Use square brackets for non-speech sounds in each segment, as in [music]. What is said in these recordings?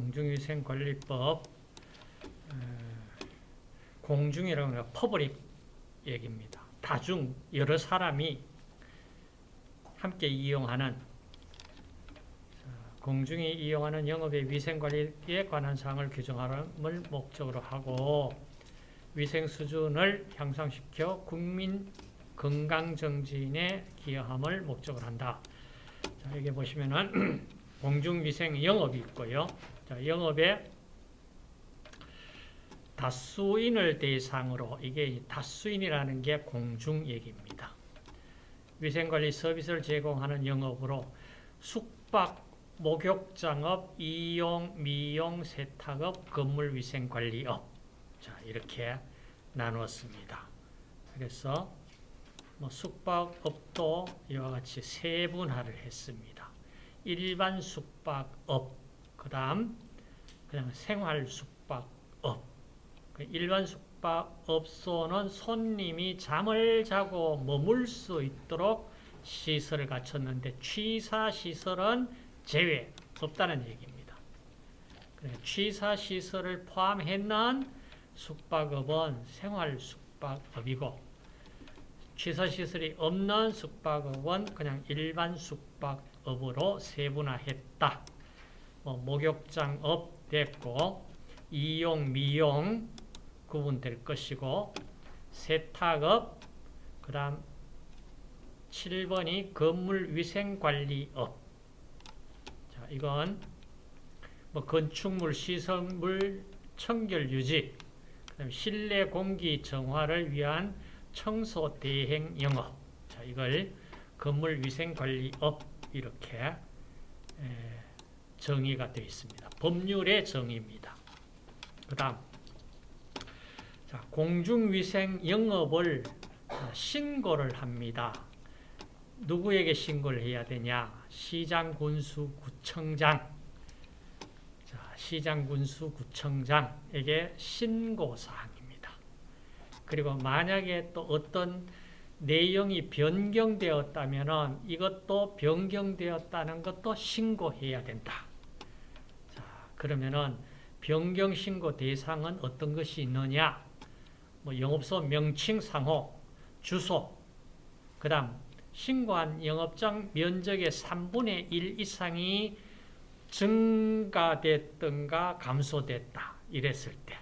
공중위생관리법 공중이라는 건 퍼블릭 얘기입니다. 다중 여러 사람이 함께 이용하는 공중이 이용하는 영업의 위생관리에 관한 사항을 규정하는 목적으로 하고 위생 수준을 향상시켜 국민 건강 정진에 기여함을 목적으로 한다. 자, 여기 보시면은 [clears throat] 공중위생 영업이 있고요. 자, 영업에 다수인을 대상으로 이게 다수인이라는 게 공중 얘기입니다. 위생관리 서비스를 제공하는 영업으로 숙박, 목욕장업, 이용, 미용, 세탁업, 건물위생관리업 자 이렇게 나누었습니다. 그래서 뭐 숙박업도 이와 같이 세분화를 했습니다. 일반 숙박업, 그 다음 그냥 생활 숙박업. 그 일반 숙박업소는 손님이 잠을 자고 머물 수 있도록 시설을 갖췄는데 취사시설은 제외 없다는 얘기입니다. 취사시설을 포함했는 숙박업은 생활 숙박업이고 취사시설이 없는 숙박업은 그냥 일반 숙박업으로 세분화했다. 뭐 목욕장업 됐고 이용, 미용 구분될 것이고 세탁업 그 다음 7번이 건물위생관리업. 자 이건 뭐 건축물, 시설물, 청결유지 그다음 실내 공기 정화를 위한 청소 대행 영업. 자 이걸 건물위생관리업 이렇게 정의가 되어 있습니다. 법률의 정의입니다. 그 다음 자, 공중위생 영업을 신고를 합니다. 누구에게 신고를 해야 되냐? 시장, 군수, 구청장. 자, 시장, 군수, 구청장에게 신고사항입니다. 그리고 만약에 또 어떤 내용이 변경되었다면 이것도 변경되었다는 것도 신고해야 된다. 자, 그러면은 변경 신고 대상은 어떤 것이 있느냐? 뭐 영업소 명칭 상호, 주소, 그 다음 신고한 영업장 면적의 3분의 1 이상이 증가됐던가 감소됐다 이랬을 때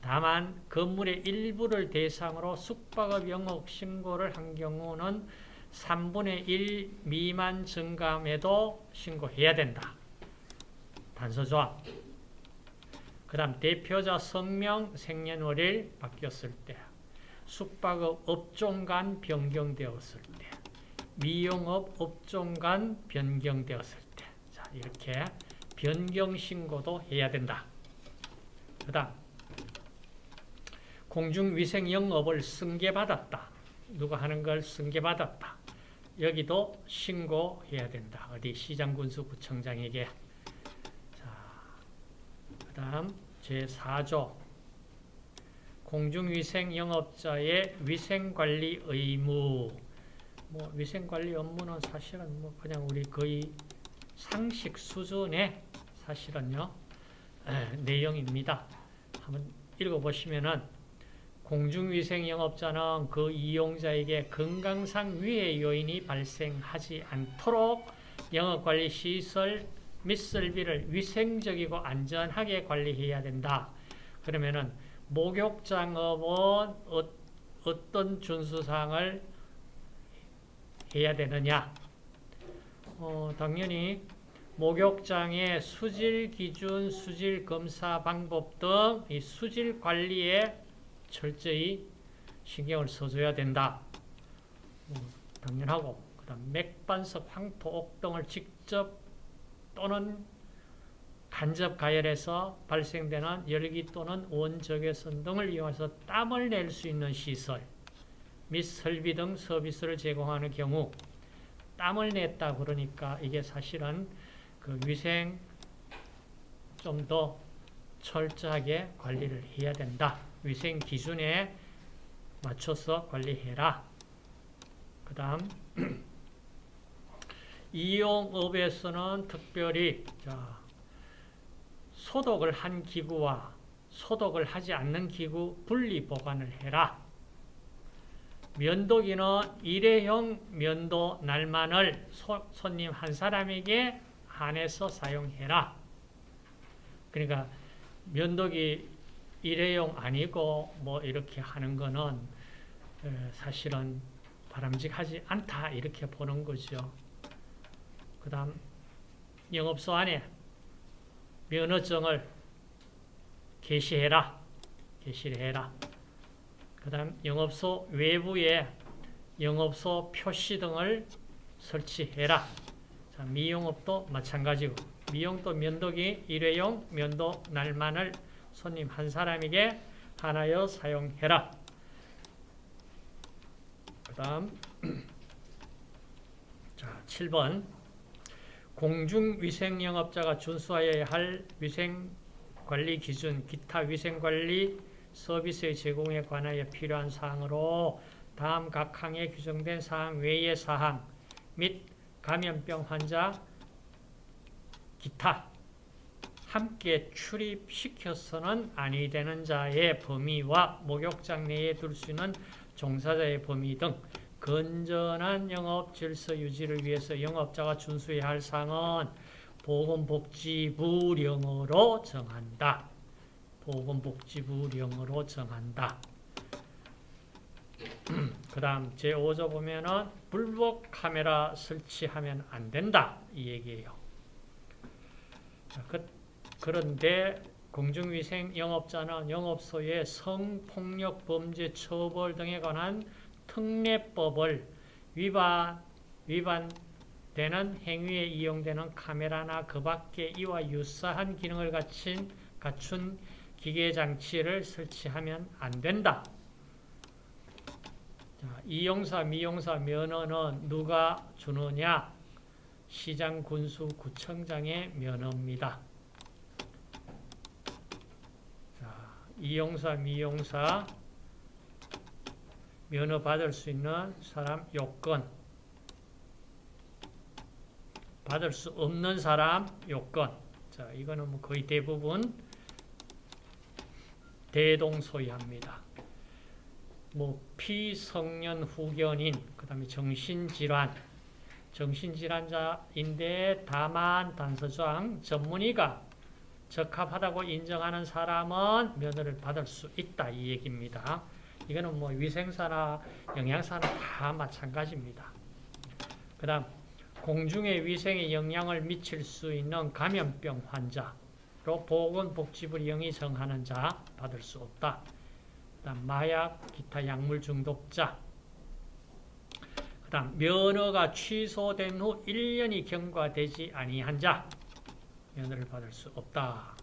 다만 건물의 일부를 대상으로 숙박업 영업 신고를 한 경우는 3분의 1 미만 증감에도 신고해야 된다. 단서조합 그 다음 대표자 성명, 생년월일 바뀌었을 때 숙박업 업종 간 변경되었을 때 미용업 업종 간 변경되었을 때 자, 이렇게 변경 신고도 해야 된다. 그 다음 공중위생 영업을 승계받았다. 누가 하는 걸 승계받았다. 여기도 신고해야 된다. 어디 시장군수구청장에게 그 다음 제4조 공중위생 영업자의 위생관리 의무 뭐 위생관리 업무는 사실은 뭐 그냥 우리 거의 상식 수준의 사실은요 에, 내용입니다. 한번 읽어보시면은 공중위생 영업자는 그 이용자에게 건강상 위해 요인이 발생하지 않도록 영업관리 시설 및 설비를 위생적이고 안전하게 관리해야 된다. 그러면은 목욕장업은 어, 떤 준수사항을 해야 되느냐? 어, 당연히 목욕장의 수질 기준, 수질 검사 방법 등 이 수질 관리에 철저히 신경을 써줘야 된다. 어, 당연하고 그다음 맥반석, 황토, 옥 등을 직접 또는 간접 가열에서 발생되는 열기 또는 원적외선 등을 이용해서 땀을 낼 수 있는 시설 및 설비 등 서비스를 제공하는 경우 땀을 냈다 그러니까 이게 사실은 그 위생 좀 더 철저하게 관리를 해야 된다. 위생 기준에 맞춰서 관리해라. 그 다음 [clears throat] 이용업에서는 특별히 자 소독을 한 기구와 소독을 하지 않는 기구 분리 보관을 해라. 면도기는 일회용 면도 날만을 소, 손님 한 사람에게 한해서 사용해라. 그러니까 면도기 일회용 아니고 뭐 이렇게 하는 거는 사실은 바람직하지 않다 이렇게 보는 거죠. 그 다음 영업소 안에 면허증을 게시해라. 게시를 해라. 그 다음 영업소 외부에 영업소 표시 등을 설치해라. 자, 미용업도 마찬가지고 미용도 면도기 일회용 면도 날만을 손님 한 사람에게 하나여 사용해라. 그 다음 [clears throat] 자 7번 공중위생영업자가 준수하여야 할 위생관리 기준, 기타 위생관리 서비스의 제공에 관하여 필요한 사항으로 다음 각 항에 규정된 사항 외의 사항 및 감염병 환자 기타 함께 출입시켜서는 아니 되는 자의 범위와 목욕장 내에 둘 수 있는 종사자의 범위 등 건전한 영업 질서 유지를 위해서 영업자가 준수해야 할 사항은 보건복지부령으로 정한다. 보건복지부령으로 정한다. 그 다음 제5조 보면은 불법 카메라 설치하면 안 된다. 이 얘기예요. 그, 그런데 공중위생 영업자는 영업소의 성폭력 범죄 처벌 등에 관한 특례법을 위반, 위반되는 행위에 이용되는 카메라나 그 밖에 이와 유사한 기능을 갖춘, 갖춘 기계장치를 설치하면 안 된다. 자, 이용사, 미용사 면허는 누가 주느냐? 시장, 군수, 구청장의 면허입니다. 자, 이용사, 미용사 면허 받을 수 있는 사람 요건 받을 수 없는 사람 요건 자 이거는 뭐 거의 대부분 대동소이합니다. 뭐 피성년 후견인 그 다음에 정신질환 정신질환자인데 다만 단서조항 전문의가 적합하다고 인정하는 사람은 면허를 받을 수 있다 이 얘기입니다. 이거는 뭐 위생사나 영양사나 다 마찬가지입니다. 그 다음 공중의 위생에 영향을 미칠 수 있는 감염병 환자로 보건복지부령이 정하는 자 받을 수 없다. 그 다음 마약, 기타 약물 중독자 그 다음 면허가 취소된 후 1년이 경과되지 아니한 자 면허를 받을 수 없다.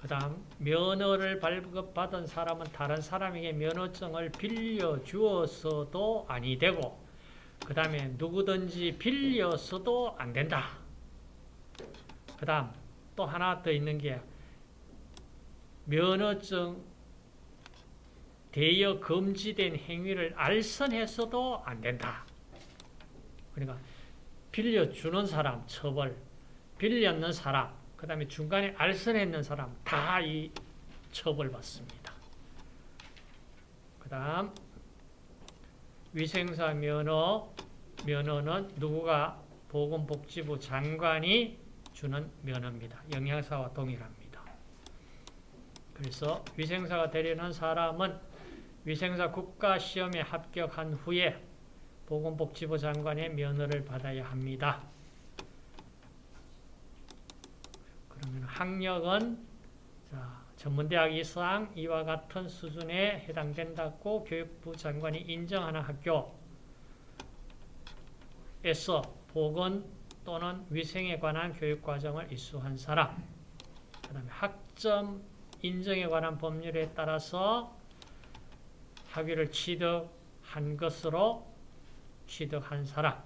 그 다음 면허를 발급받은 사람은 다른 사람에게 면허증을 빌려주어서도 아니 되고 그 다음에 누구든지 빌려서도 안 된다. 그 다음 또 하나 더 있는 게 면허증 대여 금지된 행위를 알선해서도 안 된다. 그러니까 빌려주는 사람 처벌, 빌렸는 사람 그 다음에 중간에 알선했는 사람 다 이 처벌받습니다. 그 다음 위생사 면허 면허는 누구가 보건복지부 장관이 주는 면허입니다. 영양사와 동일합니다. 그래서 위생사가 되려는 사람은 위생사 국가시험에 합격한 후에 보건복지부 장관의 면허를 받아야 합니다. 그러면 학력은 자, 전문대학 이상 이와 같은 수준에 해당된다고 교육부 장관이 인정하는 학교에서 보건 또는 위생에 관한 교육과정을 이수한 사람 그 다음에 학점 인정에 관한 법률에 따라서 학위를 취득한 것으로 취득한 사람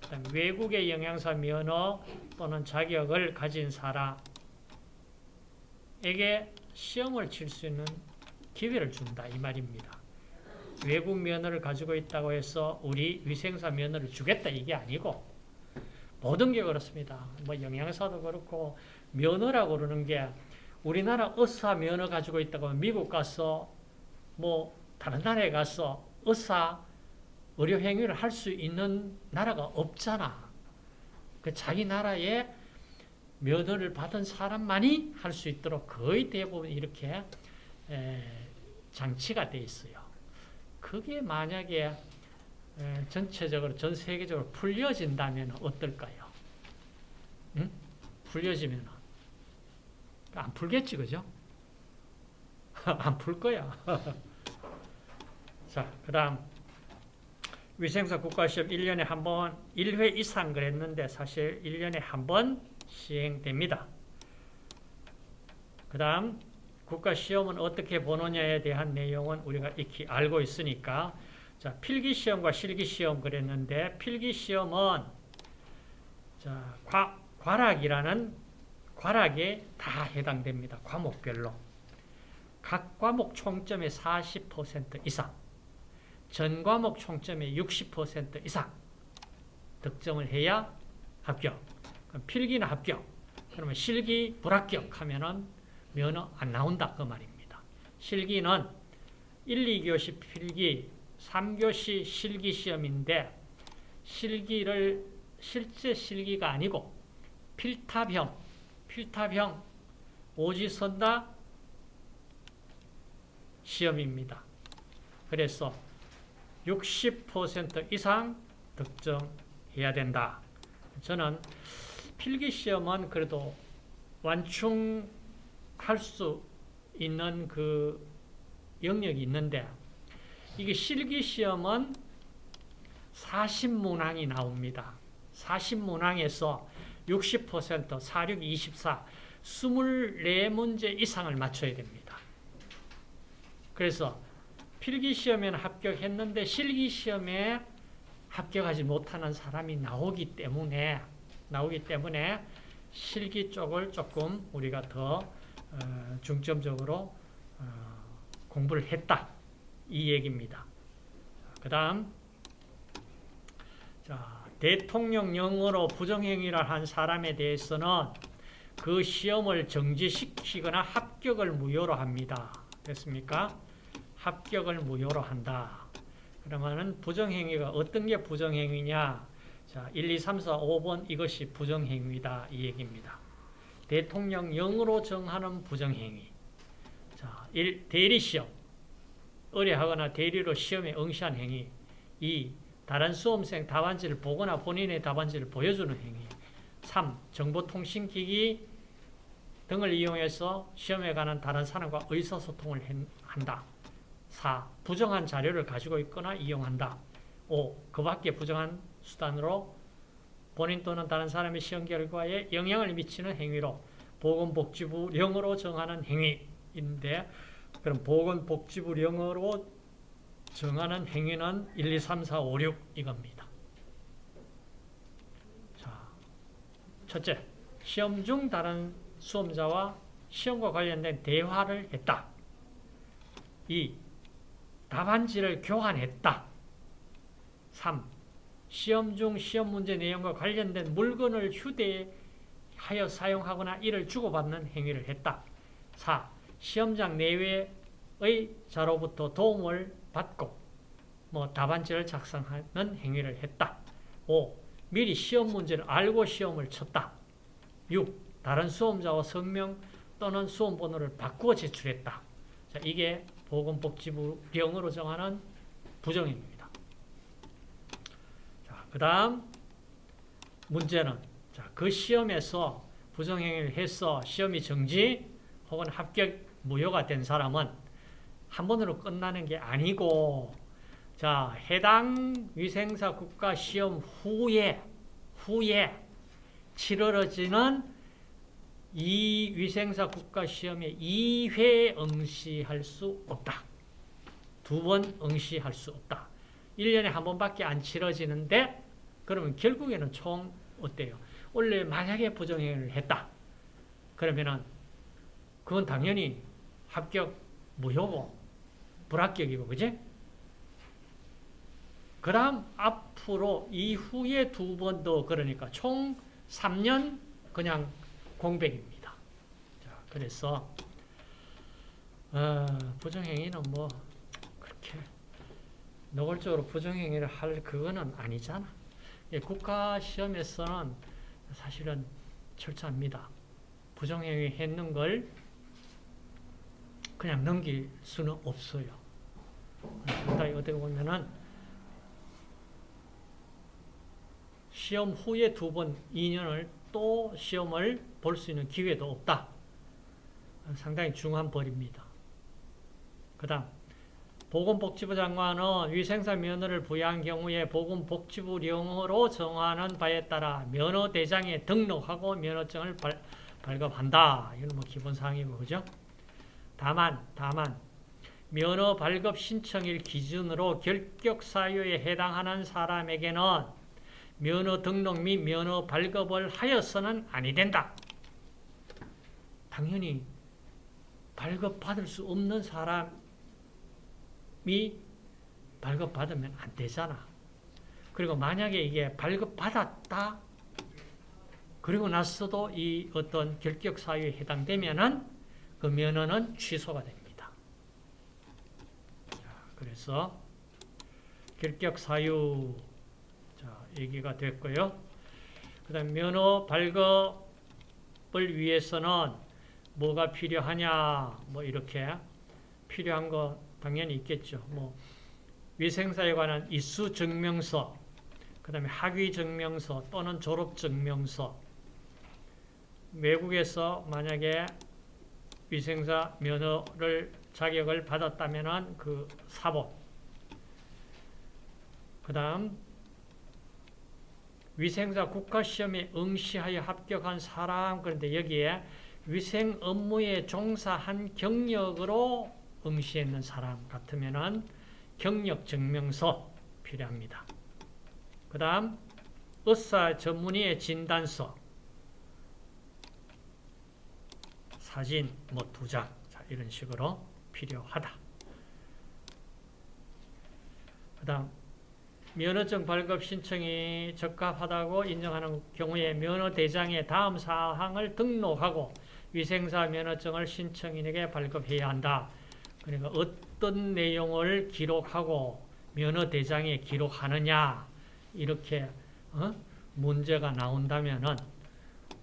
그 다음에 외국의 영양사 면허 또는 자격을 가진 사람 에게 시험을 칠 수 있는 기회를 준다 이 말입니다. 외국 면허를 가지고 있다고 해서 우리 위생사 면허를 주겠다 이게 아니고 모든 게 그렇습니다. 뭐 영양사도 그렇고 면허라고 그러는 게 우리나라 의사 면허 가지고 있다고 미국 가서 뭐 다른 나라에 가서 의사 의료 행위를 할 수 있는 나라가 없잖아. 그 자기 나라에 면허를 받은 사람만이 할 수 있도록 거의 대부분 이렇게 장치가 돼 있어요. 그게 만약에 전체적으로 전 세계적으로 풀려진다면 어떨까요? 응? 풀려지면 안 풀겠지, 그죠? [laughs] 안 풀 거야. [laughs] 자, 그 다음 위생사 국가시험 1년에 한 번, 1회 이상 그랬는데 사실 1년에 한 번 시행됩니다. 그 다음 국가시험은 어떻게 보느냐에 대한 내용은 우리가 익히 알고 있으니까 자 필기시험과 실기시험 그랬는데 필기시험은 자 과, 과락이라는 과락에 다 해당됩니다. 과목별로. 각 과목 총점의 40% 이상 전 과목 총점의 60% 이상 득점을 해야 합격. 필기는 합격. 그러면 실기 불합격 하면은 면허 안 나온다 그 말입니다. 실기는 1, 2교시 필기, 3교시 실기 시험인데 실기를 실제 실기가 아니고 필탑형, 필탑형 오지선다 시험입니다. 그래서 60% 이상 득점해야 된다. 저는 필기시험은 그래도 완충할 수 있는 그 영역이 있는데 이게 실기시험은 40문항이 나옵니다. 40문항에서 60%, 46, 24, 24문제 이상을 맞춰야 됩니다. 그래서 필기시험에는 합격했는데 실기시험에 합격하지 못하는 사람이 나오기 때문에 나오기 때문에 실기 쪽을 조금 우리가 더 어, 중점적으로 어, 공부를 했다 이 얘기입니다. 그 다음 대통령령으로 부정행위를 한 사람에 대해서는 그 시험을 정지시키거나 합격을 무효로 합니다. 됐습니까? 합격을 무효로 한다. 그러면은 부정행위가 어떤 게 부정행위냐? 자, 1, 2, 3, 4, 5번 이것이 부정행위다 이 얘기입니다. 대통령령으로 정하는 부정행위. 자, 1. 대리시험. 의뢰하거나 대리로 시험에 응시한 행위. 2. 다른 수험생 답안지를 보거나 본인의 답안지를 보여주는 행위. 3. 정보통신기기 등을 이용해서 시험에 관한 다른 사람과 의사소통을 한다. 4. 부정한 자료를 가지고 있거나 이용한다. 5. 그 밖에 부정한 수단으로 본인 또는 다른 사람의 시험 결과에 영향을 미치는 행위로 보건복지부령으로 정하는 행위인데 그럼 보건복지부령으로 정하는 행위는 1, 2, 3, 4, 5, 6 이겁니다. 자, 첫째, 시험 중 다른 수험자와 시험과 관련된 대화를 했다. 2. 답안지를 교환했다. 3. 시험 중 시험 문제 내용과 관련된 물건을 휴대하여 사용하거나 이를 주고받는 행위를 했다. 4. 시험장 내외의 자로부터 도움을 받고 뭐 답안지를 작성하는 행위를 했다. 5. 미리 시험 문제를 알고 시험을 쳤다. 6. 다른 수험자와 성명 또는 수험 번호를 바꾸어 제출했다. 자, 이게 보건복지부령으로 정하는 부정행위입니다. 그 다음 문제는 자, 그 시험에서 부정행위를 해서 시험이 정지 혹은 합격 무효가 된 사람은 한 번으로 끝나는 게 아니고 자 해당 위생사 국가 시험 후에 후에 치러지는 이 위생사 국가 시험에 2회 응시할 수 없다. 두 번 응시할 수 없다. 1년에 한 번밖에 안 치러지는데 그러면 결국에는 총 어때요? 원래 만약에 부정행위를 했다. 그러면은 그건 당연히 합격 무효고 불합격이고 그지? 그 다음 앞으로 이후에 두 번 더 그러니까 총 3년 그냥 공백입니다. 자, 그래서 어, 부정행위는 뭐 그렇게 노골적으로 부정행위를 할 그거는 아니잖아. 예, 국가 시험에서는 사실은 철저합니다. 부정행위 했는 걸 그냥 넘길 수는 없어요. 상당히 어떻게 보면은 시험 후에 두 번 2년을 또 시험을 볼 수 있는 기회도 없다. 상당히 중요한 벌입니다. 그 다음 보건복지부 장관은 위생사 면허를 부여한 경우에 보건복지부령으로 정하는 바에 따라 면허대장에 등록하고 면허증을 발, 발급한다. 이건 뭐 기본사항이고, 그죠? 다만, 다만, 면허 발급 신청일 기준으로 결격 사유에 해당하는 사람에게는 면허 등록 및 면허 발급을 하여서는 아니 된다. 당연히 발급받을 수 없는 사람 이 발급받으면 안 되잖아. 그리고 만약에 이게 발급받았다 그리고 나서도 이 어떤 결격 사유에 해당되면은 그 면허는 취소가 됩니다. 자, 그래서 결격 사유 자, 얘기가 됐고요. 그다음 면허 발급을 위해서는 뭐가 필요하냐 뭐 이렇게 필요한 거 당연히 있겠죠. 뭐 위생사에 관한 이수 증명서, 그 다음에 학위 증명서 또는 졸업 증명서. 외국에서 만약에 위생사 면허를 자격을 받았다면은 그 사본. 그다음 위생사 국가시험에 응시하여 합격한 사람 그런데 여기에 위생 업무에 종사한 경력으로 응시했는 사람 같으면은 경력 증명서 필요합니다. 그 다음 의사 전문의의 진단서 사진 뭐 두 장 이런 식으로 필요하다. 그 다음 면허증 발급 신청이 적합하다고 인정하는 경우에 면허대장에 다음 사항을 등록하고 위생사 면허증을 신청인에게 발급해야 한다. 그러니까 어떤 내용을 기록하고 면허 대장에 기록하느냐 이렇게 어? 문제가 나온다면은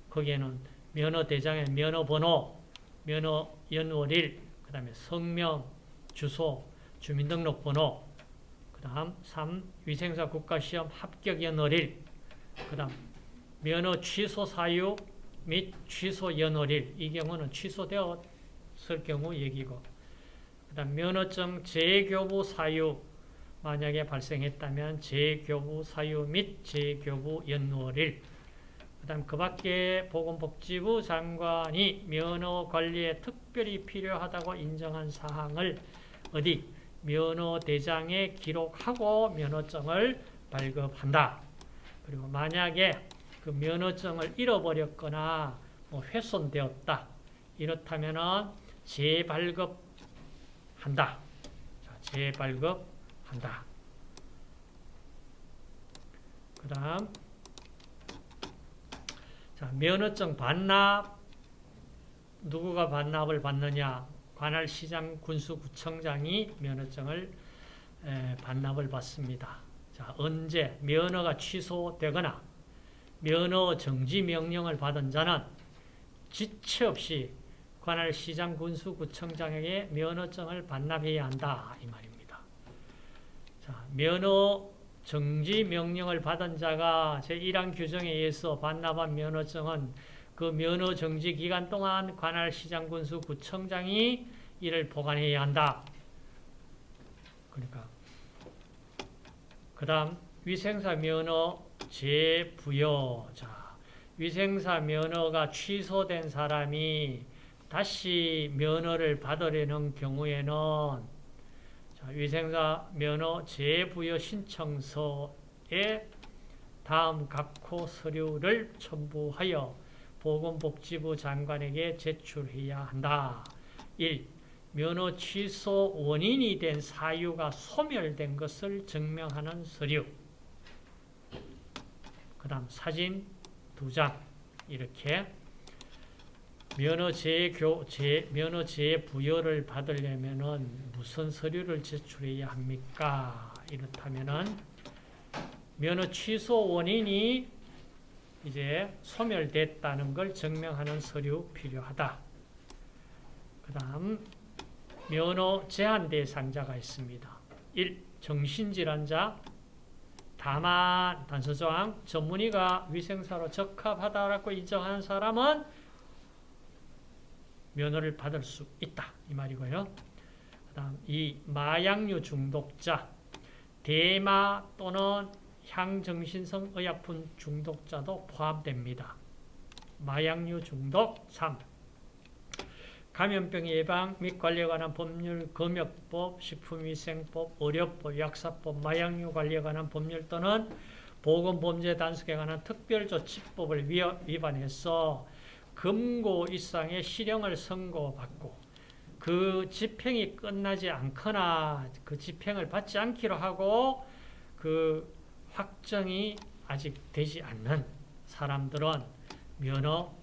거기에는 면허 대장의 면허 번호, 면허 연월일, 그 다음에 성명, 주소, 주민등록번호, 그 다음 3. 위생사 국가시험 합격 연월일, 그 다음 면허 취소 사유 및 취소 연월일, 이 경우는 취소되었을 경우 얘기고, 그 다음 면허증 재교부 사유, 만약에 발생했다면 재교부 사유 및 재교부 연월일, 그 다음 그 밖에 보건복지부 장관이 면허 관리에 특별히 필요하다고 인정한 사항을 어디 면허 대장에 기록하고 면허증을 발급한다. 그리고 만약에 그 면허증을 잃어버렸거나 뭐 훼손되었다. 이렇다면 재발급 한다. 자, 재발급한다. 그 다음 자, 면허증 반납 누구가 반납을 받느냐 관할 시장 군수구청장이 면허증을 에, 반납을 받습니다. 자, 언제 면허가 취소되거나 면허 정지 명령을 받은 자는 지체 없이 관할 시장 군수 구청장에게 면허증을 반납해야 한다 이 말입니다. 자, 면허 정지 명령을 받은 자가 제1항 규정에 의해서 반납한 면허증은 그 면허 정지 기간 동안 관할 시장 군수 구청장이 이를 보관해야 한다. 그러니까 그 다음 위생사 면허 재부여 자 위생사 면허가 취소된 사람이 다시 면허를 받으려는 경우에는 자, 위생사 면허 재부여 신청서에 다음 각호 서류를 첨부하여 보건복지부 장관에게 제출해야 한다. 1. 면허 취소 원인이 된 사유가 소멸된 것을 증명하는 서류. 그 다음 사진 두 장. 이렇게 면허 재교, 재, 면허 재부여를 받으려면은 무슨 서류를 제출해야 합니까? 이렇다면은 면허 취소 원인이 이제 소멸됐다는 걸 증명하는 서류 필요하다. 그 다음 면허 제한 대상자가 있습니다. 1. 정신질환자 다만 단서조항 전문의가 위생사로 적합하다라고 인정하는 사람은 면허를 받을 수 있다. 이 말이고요. 그 다음 이 마약류 중독자 대마 또는 향정신성 의약품 중독자도 포함됩니다. 마약류 중독 3. 감염병 예방 및 관리에 관한 법률, 검역법, 식품위생법, 의료법, 약사법, 마약류 관리에 관한 법률 또는 보건범죄 단속에 관한 특별조치법을 위반해서 금고 이상의 실형을 선고받고 그 집행이 끝나지 않거나 그 집행을 받지 않기로 하고 그 확정이 아직 되지 않는 사람들은 면허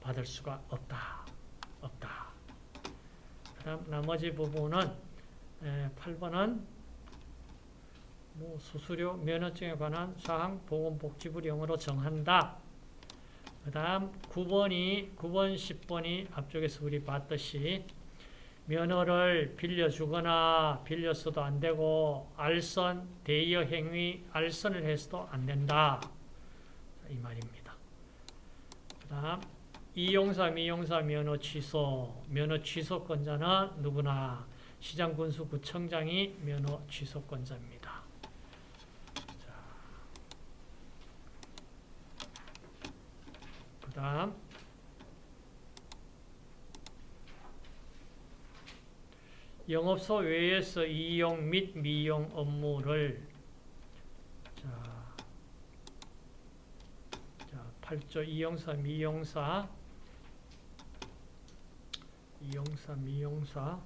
받을 수가 없다. 없다. 그 다음 나머지 부분은 8번은 뭐 수수료 면허증에 관한 사항 보건복지부 령으로 정한다. 그 다음 9번이 9번 10번이 앞쪽에서 우리 봤듯이 면허를 빌려주거나 빌렸어도 안 되고 알선, 대여 행위, 알선을 해서도 안 된다. 이 말입니다. 그 다음 이용사, 미용사 면허 취소, 면허 취소권자는 누구나 시장군수구청장이 면허 취소권자입니다. 그 다음 영업소 외에서 이용 및 미용 업무를 자, 자 8조 이용사 미용사 이용사 미용사.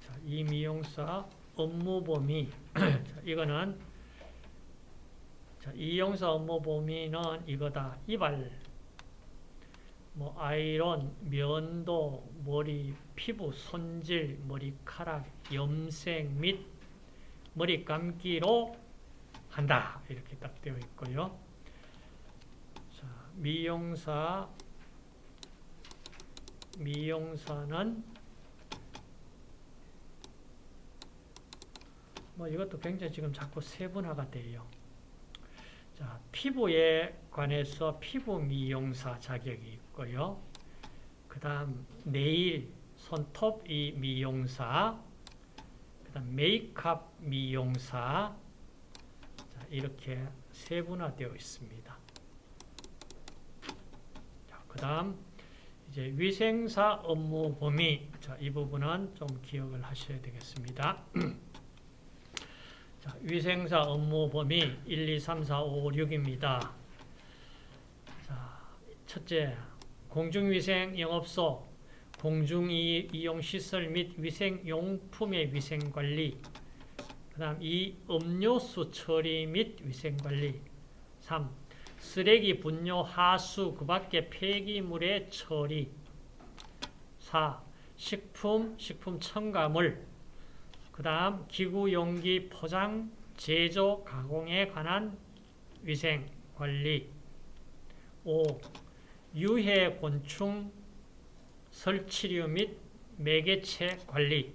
자, 이 미용사 업무 범위. [clears throat] 자, 이거는 자, 이용사 업무 범위는 이거다 이발 뭐 아이론, 면도, 머리, 피부, 손질, 머리카락, 염색 및 머리 감기로 한다. 이렇게 딱 되어 있고요. 자, 미용사 미용사는 뭐 이것도 굉장히 지금 자꾸 세분화가 돼요. 자, 피부에 관해서 피부 미용사 자격이 있고요. 그 다음 네일, 손톱 이 미용사, 그 다음 메이크업 미용사 자, 이렇게 세분화되어 있습니다. 그 다음 이제 위생사 업무 범위 자, 이 부분은 좀 기억을 하셔야 되겠습니다. [clears throat] 자, 위생사 업무 범위 1, 2, 3, 4, 5, 6입니다. 자, 첫째, 공중위생 영업소, 공중이용시설 및 위생용품의 위생관리 그 다음 2. 음료수 처리 및 위생관리 3. 쓰레기 분뇨 하수 그 밖의 폐기물의 처리 4. 식품, 식품 첨가물 그 다음 기구, 용기, 포장, 제조, 가공에 관한 위생, 관리. 5. 유해, 곤충, 설치류 및 매개체 관리.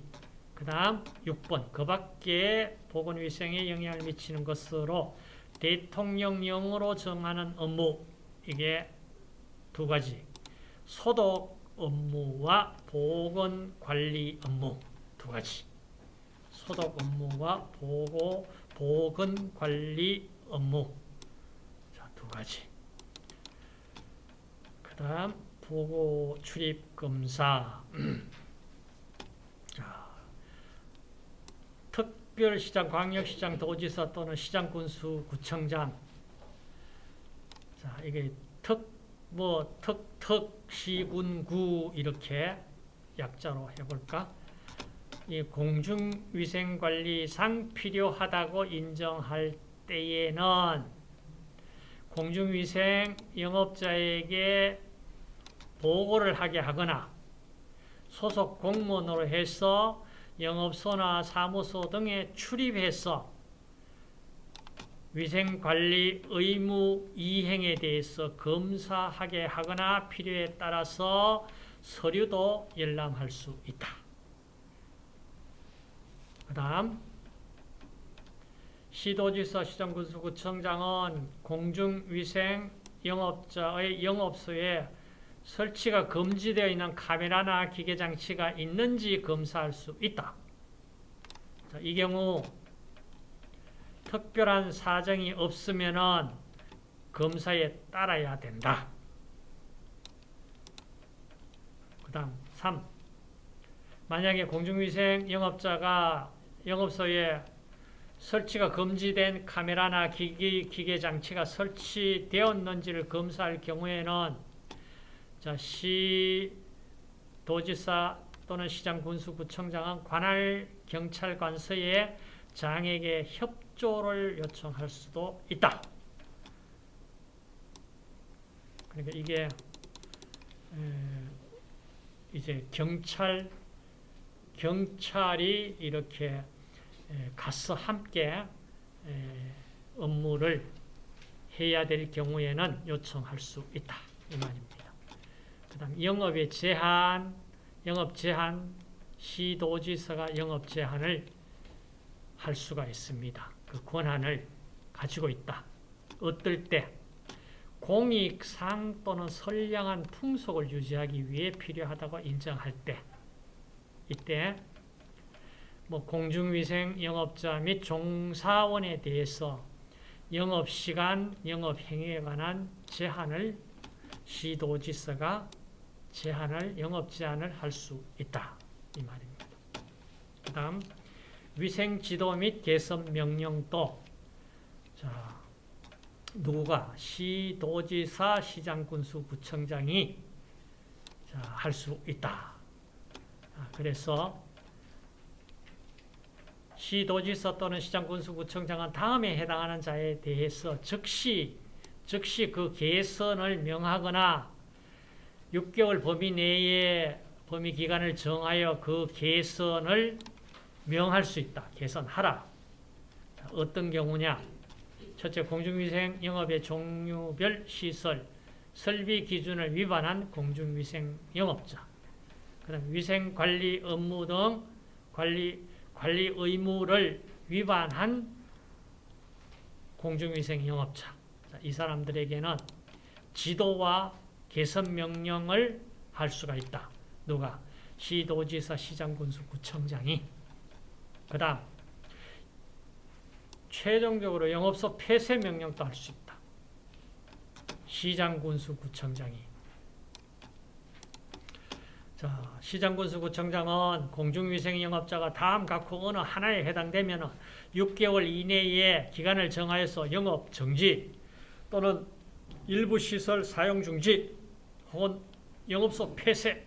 그 다음 6번 그 밖에 보건위생에 영향을 미치는 것으로 대통령령으로 정하는 업무. 이게 두 가지. 소독 업무와 보건관리 업무. 두 가지 소독 업무와 보고 보건 관리 업무 자, 두 가지. 그 다음 보고 출입 검사. [clears throat] 자, 특별시장, 광역시장, 도지사 또는 시장군수, 구청장. 자, 이게 특 뭐 특 특 시군구 이렇게 약자로 해볼까? 이 공중위생관리상 필요하다고 인정할 때에는 공중위생 영업자에게 보고를 하게 하거나 소속 공무원으로 해서 영업소나 사무소 등에 출입해서 위생관리 의무 이행에 대해서 검사하게 하거나 필요에 따라서 서류도 열람할 수 있다. 그 다음 시도지사 시장군수구청장은 공중위생 영업자의 영업소에 설치가 금지되어 있는 카메라나 기계장치가 있는지 검사할 수 있다. 자, 이 경우 특별한 사정이 없으면 검사에 따라야 된다. 그 다음 3. 만약에 공중위생 영업자가 영업소에 설치가 금지된 카메라나 기기, 기계 장치가 설치되었는지를 검사할 경우에는 자, 시 도지사 또는 시장 군수 구청장은 관할 경찰관서에 장에게 협조를 요청할 수도 있다. 그러니까 이게 이제 경찰 경찰이 이렇게 가서 함께 업무를 해야 될 경우에는 요청할 수 있다 이 말입니다. 그 다음 영업의 제한, 영업 제한 시도지사가 영업 제한을 할 수가 있습니다. 그 권한을 가지고 있다. 어떨 때 공익상 또는 선량한 풍속을 유지하기 위해 필요하다고 인정할 때 이때 뭐 공중위생 영업자 및 종사원에 대해서 영업시간, 영업행위에 관한 제한을 시도지사가 제한을, 영업 제한을 할 수 있다. 이 말입니다. 그 다음 위생지도 및 개선 명령도 자 누가 시도지사 시장군수 구청장이 할 수 있다. 그래서 시도지사 또는 시장군수구청장은 다음에 해당하는 자에 대해서 즉시 즉시 그 개선을 명하거나 6개월 범위 내에 범위 기간을 정하여 그 개선을 명할 수 있다. 개선하라. 어떤 경우냐? 첫째, 공중위생 영업의 종류별 시설, 설비 기준을 위반한 공중위생 영업자. 그 다음 위생관리 업무 등 관리, 관리 의무를 위반한 공중위생 영업자. 이 사람들에게는 지도와 개선 명령을 할 수가 있다. 누가? 시도지사, 시장군수, 구청장이. 그 다음 최종적으로 영업소 폐쇄 명령도 할 수 있다. 시장군수, 구청장이. 자, 시장군수, 구청장은 공중위생 영업자가 다음 각호 어느 하나에 해당되면 6개월 이내에 기간을 정하여서 영업 정지 또는 일부 시설 사용 중지 혹은 영업소 폐쇄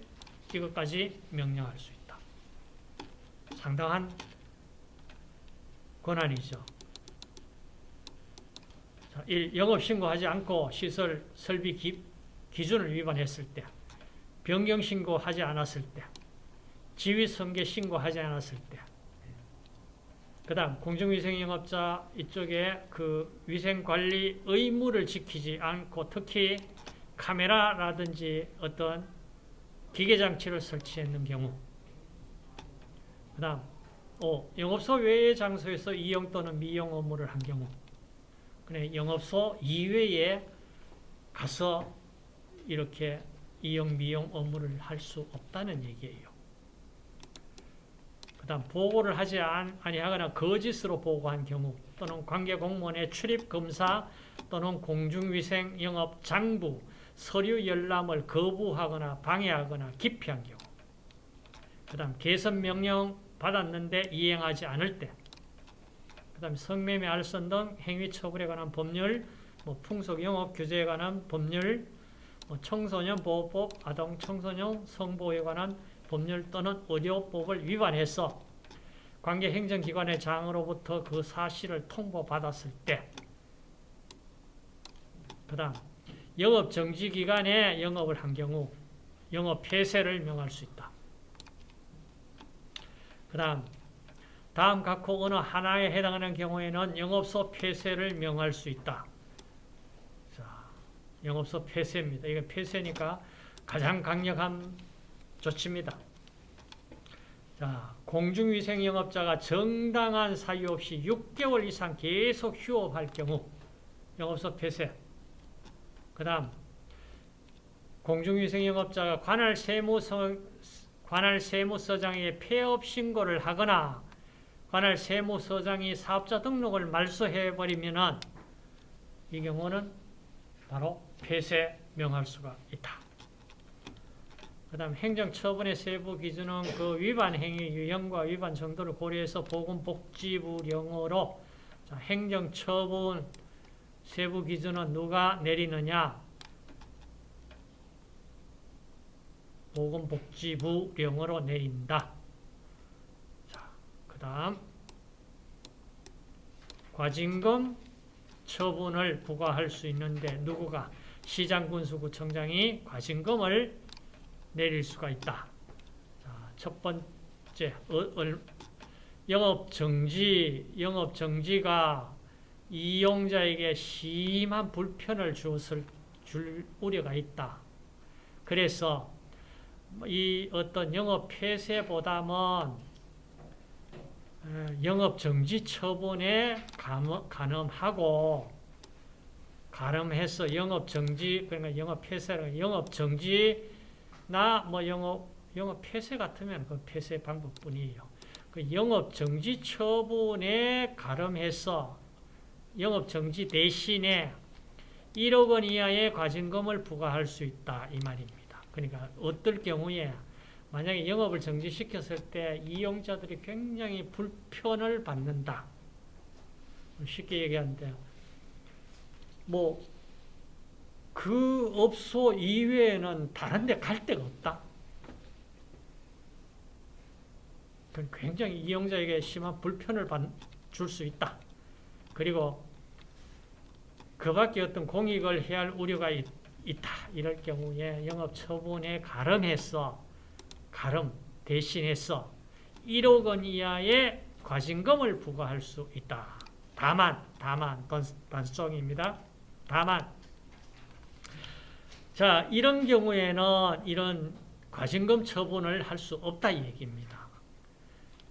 이것까지 명령할 수 있다. 상당한 권한이죠. 자, 1. 영업 신고하지 않고 시설 설비 기, 기준을 위반했을 때 변경 신고하지 않았을 때 지위 성계 신고하지 않았을 때 그 다음 공중위생영업자 이쪽에 그 위생관리 의무를 지키지 않고 특히 카메라라든지 어떤 기계장치를 설치했는 경우 그 다음 오, 영업소 외의 장소에서 이용 또는 미용 업무를 한 경우 그래, 영업소 이외에 가서 이렇게 이용 미용 업무를 할 수 없다는 얘기예요. 그 다음 보고를 하지 아니하거나 거짓으로 보고한 경우 또는 관계 공무원의 출입 검사 또는 공중위생 영업 장부 서류 열람을 거부하거나 방해하거나 기피한 경우 그 다음 개선 명령 받았는데 이행하지 않을 때 그 다음 성매매 알선 등 행위 처벌에 관한 법률 뭐 풍속 영업 규제에 관한 법률 뭐 청소년 보호법, 아동 청소년 성보호에 관한 법률 또는 의료법을 위반해서 관계 행정기관의 장으로부터 그 사실을 통보받았을 때, 그 다음, 영업 정지 기간에 영업을 한 경우 영업 폐쇄를 명할 수 있다. 그 다음, 다음 각호 어느 하나에 해당하는 경우에는 영업소 폐쇄를 명할 수 있다. 자, 영업소 폐쇄입니다. 이거 폐쇄니까 가장 강력한 조치입니다. 자, 공중위생 영업자가 정당한 사유 없이 6개월 이상 계속 휴업할 경우 영업소 폐쇄. 그 다음, 공중위생 영업자가 관할 세무서, 관할 세무서장에 폐업 신고를 하거나 관할 세무서장이 사업자 등록을 말소해버리면 이 경우는 바로 폐쇄 명할 수가 있다. 그 다음 행정처분의 세부 기준은 그 위반 행위 유형과 위반 정도를 고려해서 보건복지부령으로 자, 행정처분 세부 기준은 누가 내리느냐 보건복지부령으로 내린다. 자, 그 다음 과징금 처분을 부과할 수 있는데 누구가 시장군수구청장이 과징금을 내릴 수가 있다. 자, 첫 번째 어, 얼, 영업 정지 영업 정지가 이용자에게 심한 불편을 주었을 줄 우려가 있다. 그래서 이 어떤 영업 폐쇄보다는 영업 정지 처분에 가늠하고 가름해서 영업 정지 그러니까 영업 폐쇄를 영업 정지 나 뭐 영업 영업 폐쇄 같으면 그 폐쇄 방법뿐이에요. 그 영업 정지 처분에 가름해서 영업 정지 대신에 1억 원 이하의 과징금을 부과할 수 있다 이 말입니다. 그러니까 어떨 경우에 만약에 영업을 정지시켰을 때 이용자들이 굉장히 불편을 받는다. 쉽게 얘기하는데 뭐 그 업소 이외에는 다른 데 갈 데가 없다. 굉장히 이용자에게 심한 불편을 줄 수 있다. 그리고 그 밖에 어떤 공익을 해야 할 우려가 있, 있다. 이럴 경우에 영업 처분에 가름해서 가름 대신해서 1억 원 이하의 과징금을 부과할 수 있다. 다만 다만 단수입니다. 다만 자 이런 경우에는 이런 과징금 처분을 할 수 없다 이 얘기입니다.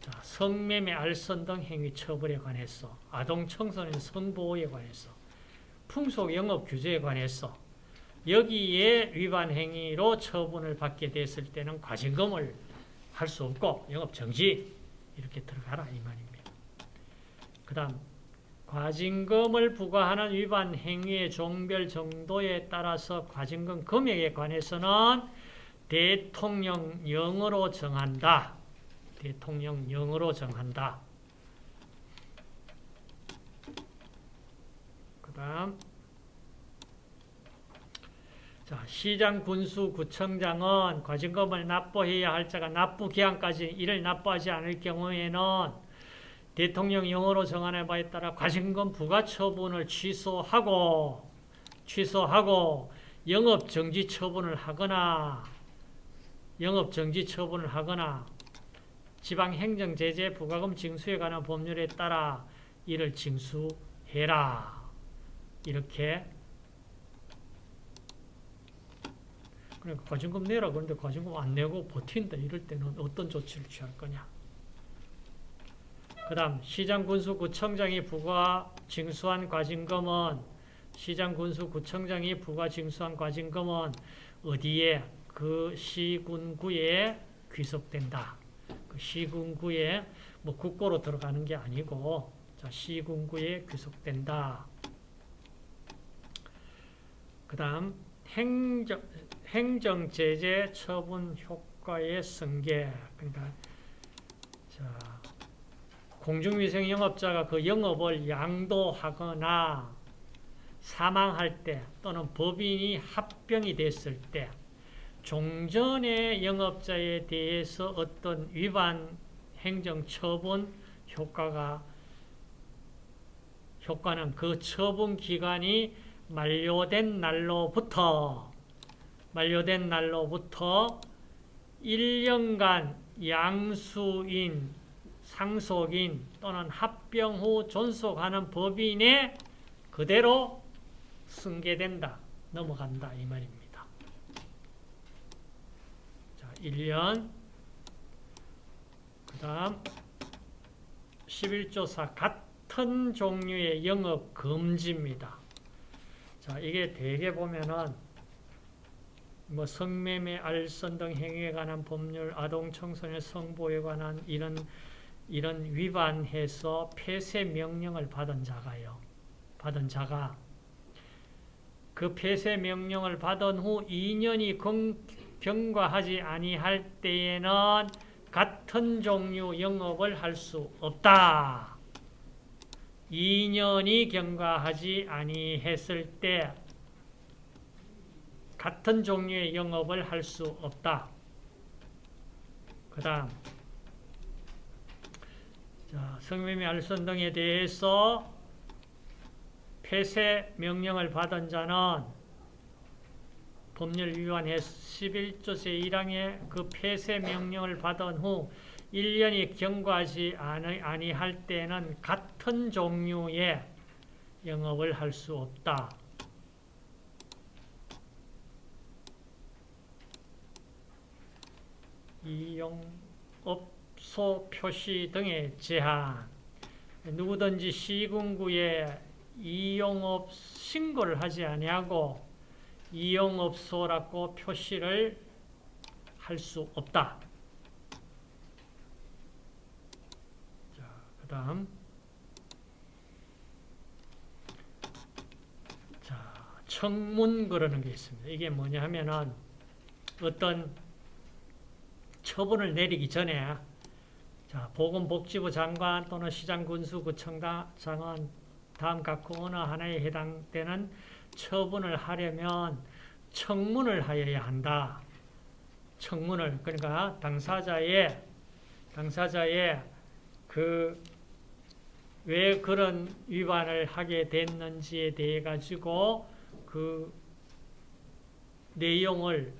자, 성매매, 알선 등 행위 처벌에 관해서 아동 청소년 성보호에 관해서 풍속 영업 규제에 관해서 여기에 위반 행위로 처분을 받게 됐을 때는 과징금을 할 수 없고 영업 정지 이렇게 들어가라 이 말입니다. 그 다음 과징금을 부과하는 위반 행위의 종별 정도에 따라서 과징금 금액에 관해서는 대통령령으로 정한다. 대통령령으로 정한다. 그 다음 자, 시장, 군수, 구청장은 과징금을 납부해야 할 자가 납부 기한까지 이를 납부하지 않을 경우에는 대통령 영어로 정한에 바에 따라 과징금 부과 처분을 취소하고 취소하고 영업 정지 처분을 하거나 영업 정지 처분을 하거나 지방 행정 제재 부과금 징수에 관한 법률에 따라 이를 징수해라. 이렇게 그러니까 과징금 내라 그런데 과징금 안 내고 버틴다 이럴 때는 어떤 조치를 취할 거냐. 그 다음 시장군수구청장이 부과 징수한 과징금은 시장군수구청장이 부과 징수한 과징금은 어디에 그 시군구에 귀속된다. 그 시군구에 뭐 국고로 들어가는 게 아니고 자, 시군구에 귀속된다. 그 다음 행정 행정제재 처분 효과의 승계 그러니까 자, 공중위생 영업자가 그 영업을 양도하거나 사망할 때 또는 법인이 합병이 됐을 때 종전의 영업자에 대해서 어떤 위반 행정 처분 효과가 효과는 그 처분 기간이 만료된 날로부터 만료된 날로부터 1년간 양수인, 상속인 또는 합병 후 존속하는 법인에 그대로 승계된다. 넘어간다. 이 말입니다. 자, 1년. 그 다음, 11조사 같은 종류의 영업 금지입니다. 자, 이게 대개 보면은 뭐 성매매, 알선 등 행위에 관한 법률, 아동 청소년 성보에 관한 이런 이런 위반해서 폐쇄 명령을 받은 자가요. 받은 자가 그 폐쇄 명령을 받은 후 2년이 경과하지 아니할 때에는 같은 종류 영업을 할 수 없다. 2년이 경과하지 아니했을 때 같은 종류의 영업을 할 수 없다. 그 다음 성매매 알선 등에 대해서 폐쇄 명령을 받은 자는 법률 위반해 11조 제1항의 그 폐쇄 명령을 받은 후 1년이 경과하지 아니할 때는 같은 종류의 영업을 할 수 없다. 이용업 소 표시 등의 제한 누구든지 시군구에 이용업 신고를 하지 아니하고 이용업소라고 표시를 할 수 없다. 자, 그 다음 자, 청문 그러는 게 있습니다. 이게 뭐냐 하면은 어떤 처분을 내리기 전에 자, 보건복지부 장관 또는 시장군수구청장은 다음 각호 어느 하나에 해당되는 처분을 하려면 청문을 하여야 한다. 청문을 그러니까 당사자의 당사자의 그 왜 그런 위반을 하게 됐는지에 대해 가지고 그 내용을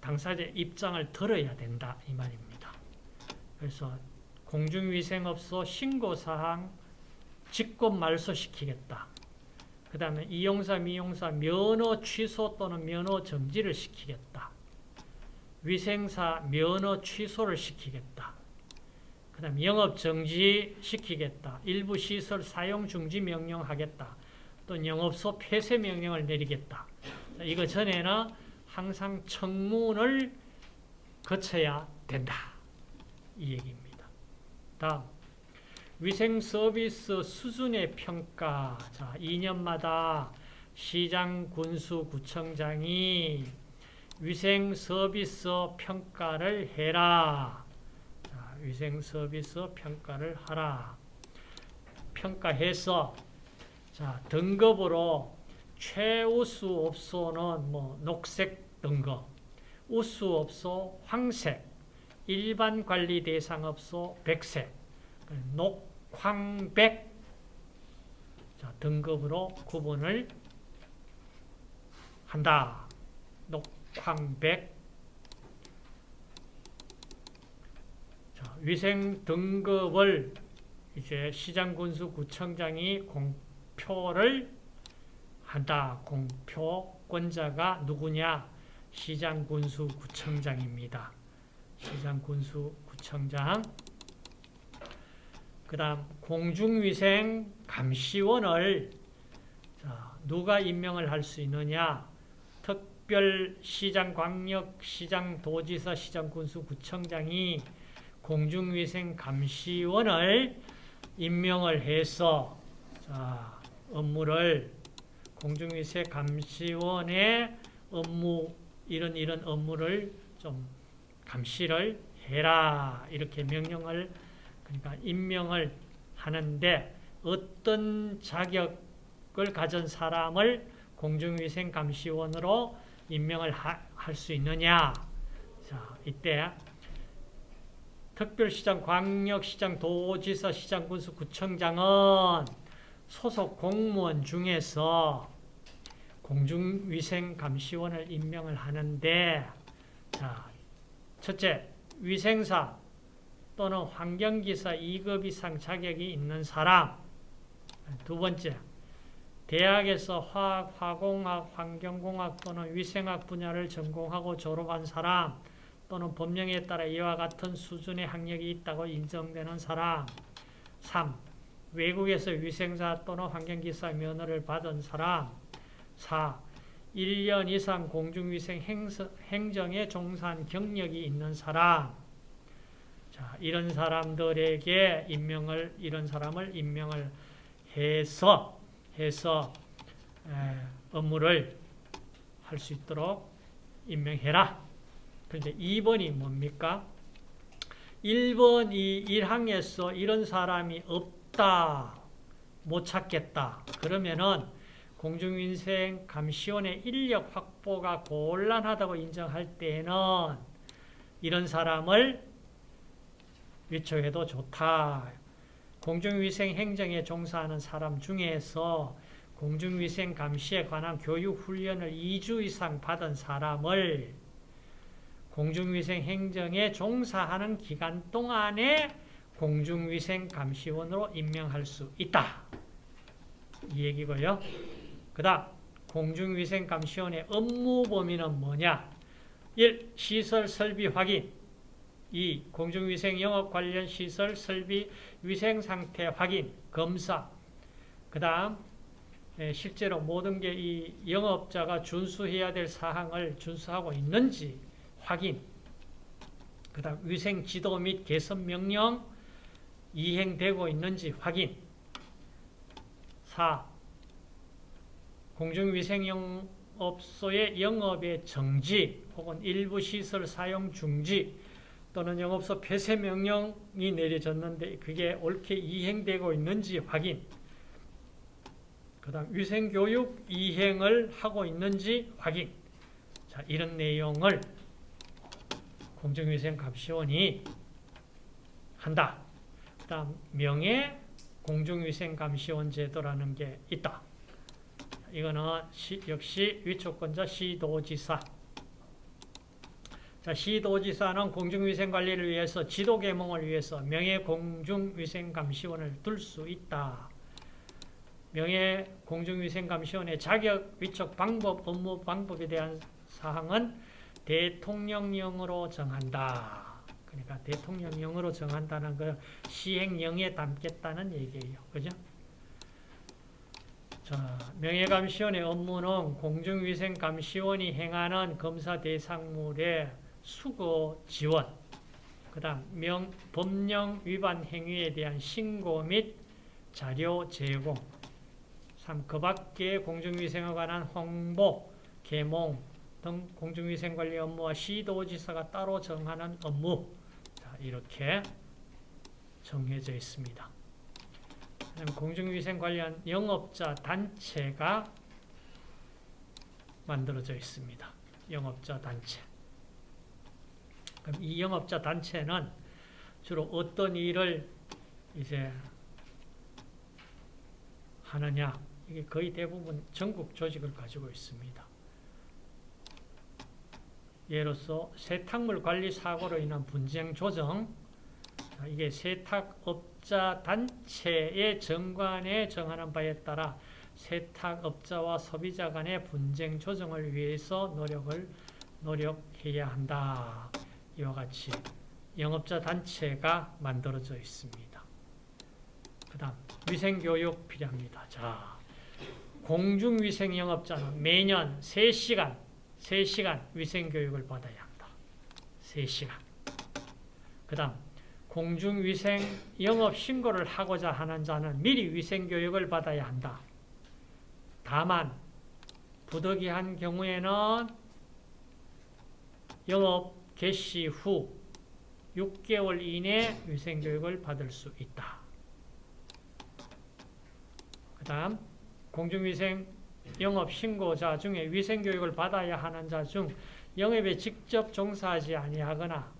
당사자의 입장을 들어야 된다 이 말입니다. 그래서 공중위생업소 신고사항 직권 말소시키겠다. 그 다음에 이용사, 미용사 면허 취소 또는 면허 정지를 시키겠다. 위생사 면허 취소를 시키겠다. 그 다음 영업 정지 시키겠다. 일부 시설 사용 중지 명령하겠다. 또 영업소 폐쇄 명령을 내리겠다. 이거 전에는 항상 청문을 거쳐야 된다. 이 얘기입니다. 다음 위생 서비스 수준의 평가. 자, 2년마다 시장, 군수, 구청장이 위생 서비스 평가를 해라. 자, 위생 서비스 평가를 하라. 평가해서 자, 등급으로 최우수 업소는 뭐 녹색 등급, 우수 업소 황색, 일반 관리 대상 업소 백색, 녹황백 자, 등급으로 구분을 한다. 녹황백 자, 위생 등급을 이제 시장군수 구청장이 공표를 한다. 공표권자가 누구냐? 시장군수 구청장입니다. 시장군수구청장 그 다음 공중위생 감시원을 자, 누가 임명을 할 수 있느냐? 특별시장, 광역시장, 도지사, 시장군수구청장이 공중위생 감시원을 임명을 해서 자, 업무를 공중위생 감시원의 업무 이런 이런 업무를 좀 감시를 해라 이렇게 명령을 그러니까 임명을 하는데 어떤 자격 능력을 가진 사람을 공중위생감시원으로 임명을 할 수 있느냐. 자, 이때 특별시장, 광역시장, 도지사, 시장, 군수, 구청장은 소속 공무원 중에서 공중위생감시원을 임명을 하는데 자, 첫째, 위생사 또는 환경기사 2급 이상 자격이 있는 사람 두 번째, 대학에서 화학, 화공학, 환경공학 또는 위생학 분야를 전공하고 졸업한 사람 또는 법령에 따라 이와 같은 수준의 학력이 있다고 인정되는 사람 3. 외국에서 위생사 또는 환경기사 면허를 받은 사람 4. 1년 이상 공중위생 행정에 종사한 경력이 있는 사람 자, 이런 사람들에게 임명을 이런 사람을 임명을 해서 해서 에, 업무를 할 수 있도록 임명해라. 그런데 2번이 뭡니까? 1번 이 1항에서 이런 사람이 없다. 못 찾겠다. 그러면은 공중위생 감시원의 인력 확보가 곤란하다고 인정할 때에는 이런 사람을 위촉해도 좋다. 공중위생 행정에 종사하는 사람 중에서 공중위생 감시에 관한 교육 훈련을 2주 이상 받은 사람을 공중위생 행정에 종사하는 기간 동안에 공중위생 감시원으로 임명할 수 있다. 이 얘기고요. 그 다음 공중위생 감시원의 업무 범위는 뭐냐? 1. 시설 설비 확인 2. 공중위생 영업 관련 시설 설비 위생 상태 확인, 검사 그 다음 실제로 모든 게 이 영업자가 준수해야 될 사항을 준수하고 있는지 확인 그 다음 위생 지도 및 개선 명령 이행되고 있는지 확인 4. 공중위생영업소의 영업의 정지 혹은 일부 시설 사용 중지 또는 영업소 폐쇄 명령이 내려졌는데 그게 옳게 이행되고 있는지 확인 그 다음 위생교육 이행을 하고 있는지 확인. 자 이런 내용을 공중위생감시원이 한다. 그 다음 명예 공중위생감시원 제도라는 게 있다 이거는 시, 역시 위촉권자 시도지사 자, 시도지사는 공중위생관리를 위해서 지도개몽을 위해서 명예공중위생감시원을 둘 수 있다. 명예공중위생감시원의 자격, 위촉 방법, 업무 방법에 대한 사항은 대통령령으로 정한다. 그러니까 대통령령으로 정한다는 그 시행령에 담겠다는 얘기예요. 그죠? 자, 명예감시원의 업무는 공중위생감시원이 행하는 검사 대상물에 수거 지원, 그 다음 명, 법령 위반 행위에 대한 신고 및 자료 제공 3. 그 밖에 공중위생에 관한 홍보, 개몽 등 공중위생 관리 업무와 시도지사가 따로 정하는 업무 자, 이렇게 정해져 있습니다. 공중위생 관련 영업자 단체가 만들어져 있습니다. 영업자 단체. 그럼 이 영업자 단체는 주로 어떤 일을 이제 하느냐 이게 거의 대부분 전국 조직을 가지고 있습니다. 예로서 세탁물 관리 사고로 인한 분쟁 조정 이게 세탁업 자 단체의 정관에 정하는 바에 따라 세탁업자와 소비자 간의 분쟁 조정을 위해서 노력을 노력해야 한다. 이와 같이 영업자 단체가 만들어져 있습니다. 그 다음 위생교육 필요합니다. 자, 공중위생 영업자는 매년 3시간, 3시간 위생교육을 받아야 한다. 3시간. 그 다음 공중위생 영업 신고를 하고자 하는 자는 미리 위생 교육을 받아야 한다. 다만 부득이한 경우에는 영업 개시 후 6개월 이내 위생 교육을 받을 수 있다. 그 다음 공중위생 영업 신고자 중에 위생교육을 받아야 하는 자 중 영업에 직접 종사하지 아니하거나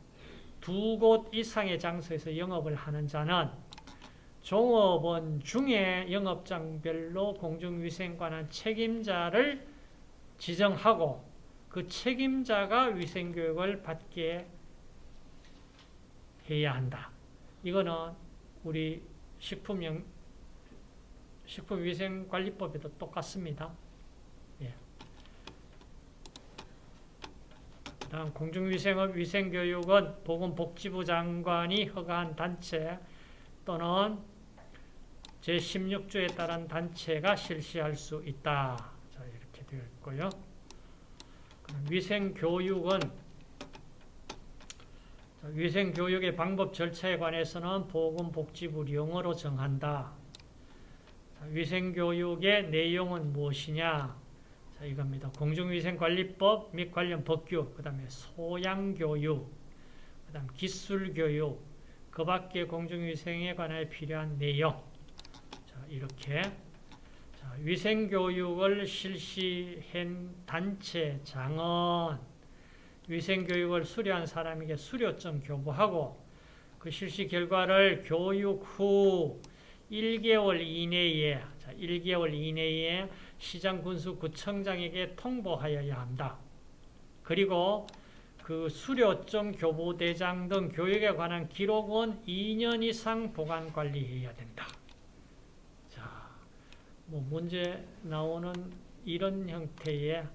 두 곳 이상의 장소에서 영업을 하는 자는 종업원 중에 영업장별로 공중위생 관한 책임자를 지정하고 그 책임자가 위생교육을 받게 해야 한다. 이거는 우리 식품 영 식품위생관리법에도 똑같습니다. 다음 공중위생업 위생교육은 보건복지부 장관이 허가한 단체 또는 제16조에 따른 단체가 실시할 수 있다. 자, 이렇게 되어 있고요. 위생교육은 위생교육의 방법 절차에 관해서는 보건복지부령으로 정한다. 위생교육의 내용은 무엇이냐? 자, 이겁니다. 공중위생관리법 및 관련 법규, 그 다음에 소양교육, 그 다음 기술교육, 그 밖에 공중위생에 관해 필요한 내용. 자, 이렇게. 자, 위생교육을 실시한 단체장은 위생교육을 수료한 사람에게 수료점 교부하고 그 실시 결과를 교육 후 1개월 이내에 자, 1개월 이내에 시장 군수 구청장에게 통보하여야 한다. 그리고 그 수료점 교부대장 등 교육에 관한 기록은 2년 이상 보관 관리해야 된다. 자, 뭐 문제 나오는 이런 형태의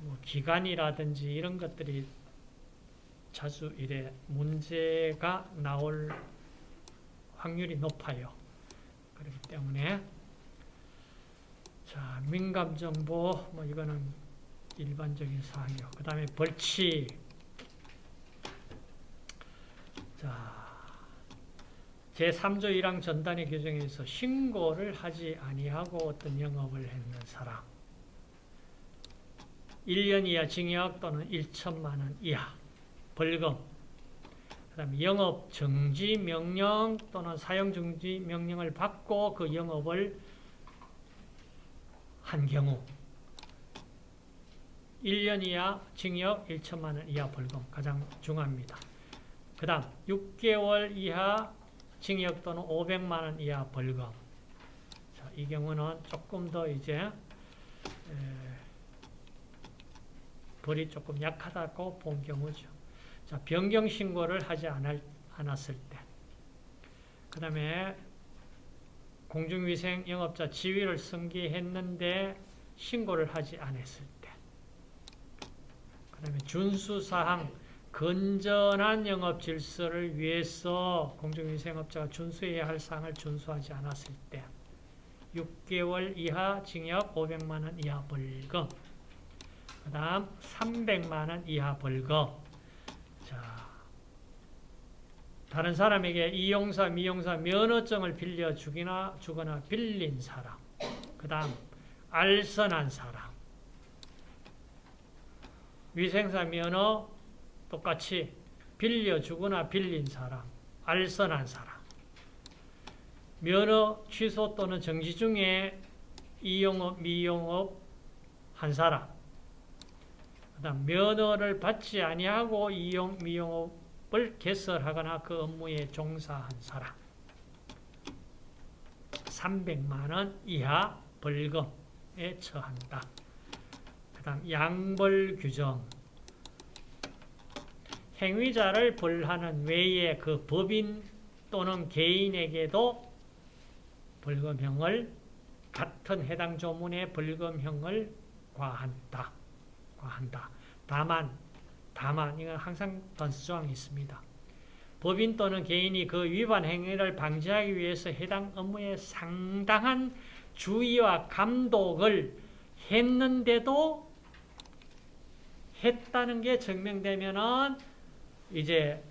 뭐 기간이라든지 이런 것들이 자주 이래 문제가 나올 확률이 높아요. 그렇기 때문에 자 민감 정보 뭐 이거는 일반적인 사항이요. 그 다음에 벌칙. 자 제3조 1항 전단의 규정에서 신고를 하지 아니하고 어떤 영업을 했는 사람. 1년 이하 징역 또는 1천만 원 이하 벌금. 그 다음에 영업 정지 명령 또는 사용 정지 명령을 받고 그 영업을 한 경우 1년 이하 징역 1천만 원 이하 벌금 가장 중요합니다. 그 다음 6개월 이하 징역 또는 500만 원 이하 벌금 자, 이 경우는 조금 더 이제 에, 벌이 조금 약하다고 본 경우죠. 자, 변경 신고를 하지 않았을 때. 그 다음에 공중위생 영업자 지위를 승계했는데 신고를 하지 않았을 때. 그 다음에 준수사항, 건전한 영업 질서를 위해서 공중위생업자가 준수해야 할 사항을 준수하지 않았을 때. 6개월 이하 징역 500만 원 이하 벌금. 그 다음 300만원 이하 벌금 자, 다른 사람에게 이용사, 미용사 면허증을 빌려주거나 주거나 빌린 사람 그 다음 알선한 사람. 위생사 면허 똑같이 빌려 주거나 빌린 사람 알선한 사람. 면허 취소 또는 정지 중에 이용업, 미용업 한 사람. 그 다음 면허를 받지 아니하고 이용 미용업 을 개설하거나 그 업무에 종사한 사람 300만 원 이하 벌금에 처한다. 그 다음 양벌 규정 행위자를 벌하는 외에 그 법인 또는 개인에게도 벌금형을 같은 해당 조문의 벌금형을 과한다. 한다. 다만, 다만, 이건 항상 단수조항이 있습니다. 법인 또는 개인이 그 위반 행위를 방지하기 위해서 해당 업무에 상당한 주의와 감독을 했는데도 했다는 게 증명되면은 이제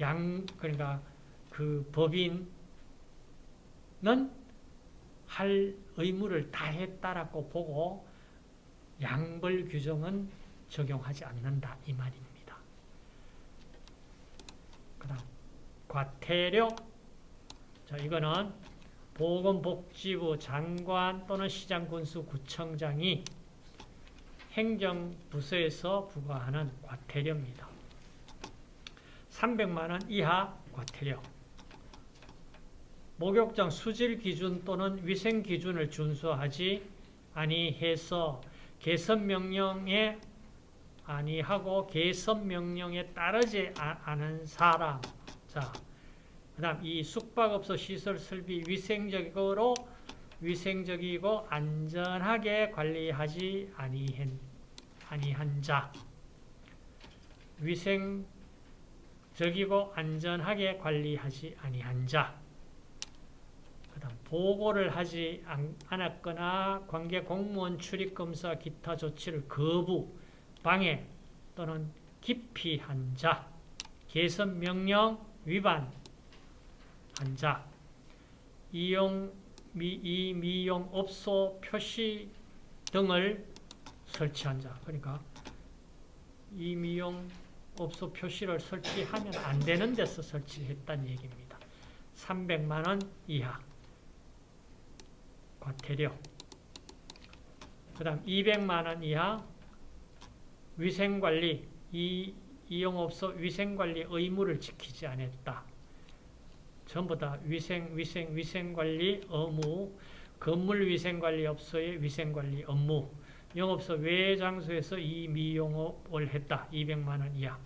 양, 그러니까 그 법인은 할 의무를 다 했다라고 보고 양벌 규정은 적용하지 않는다 이 말입니다. 그 다음 과태료 자 이거는 보건복지부 장관 또는 시장군수 구청장이 행정부서에서 부과하는 과태료입니다. 300만 원 이하 과태료. 목욕장 수질 기준 또는 위생 기준을 준수하지 아니해서 개선 명령에 아니하고 개선 명령에 따르지 아- 않은 사람. 자, 그 다음 이 숙박업소 시설 설비 위생적으로 위생적이고 안전하게 관리하지 아니한, 아니한 자. 위생적이고 안전하게 관리하지 아니한 자. 그다음 보고를 하지 않- 않았거나 관계 공무원 출입 검사 기타 조치를 거부, 방해 또는 기피한 자. 개선 명령 위반 한 자. 이용 미, 이 미용 업소 표시 등을 설치한 자. 그러니까 이 미용 업소 표시를 설치하면 안 되는 데서 설치했다는 얘기입니다. 300만 원 이하 과태료. 그 다음 200만 원 이하 위생관리, 이 이용업소 위생관리 의무를 지키지 않았다. 전부 다 위생, 위생, 위생관리 의무, 건물 위생관리 업소의 위생관리 업무, 영업소 외 장소에서 이 미용업을 했다. 200만 원 이하.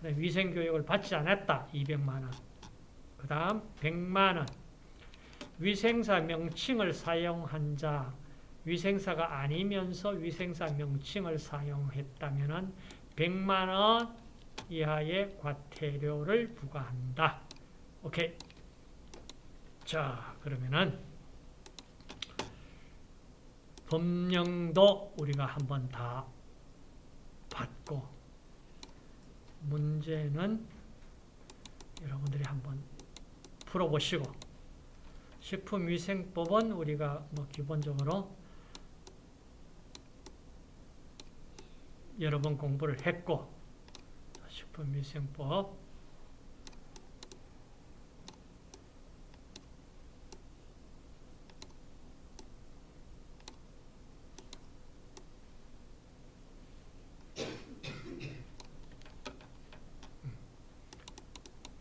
그다음 위생 교육을 받지 않았다. 200만 원. 그 다음 100만 원. 위생사 명칭을 사용한 자, 위생사가 아니면서 위생사 명칭을 사용했다면 100만 원 이하의 과태료를 부과한다. 오케이. 자, 그러면은 법령도 우리가 한번 다 봤고 문제는 여러분들이 한번 풀어보시고 식품위생법은 우리가 뭐 기본적으로 여러 번 공부를 했고 식품위생법.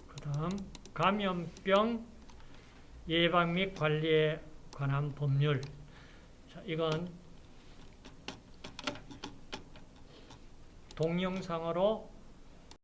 그 다음 감염병 예방 및 관리에 관한 법률. 자, 이건 동영상으로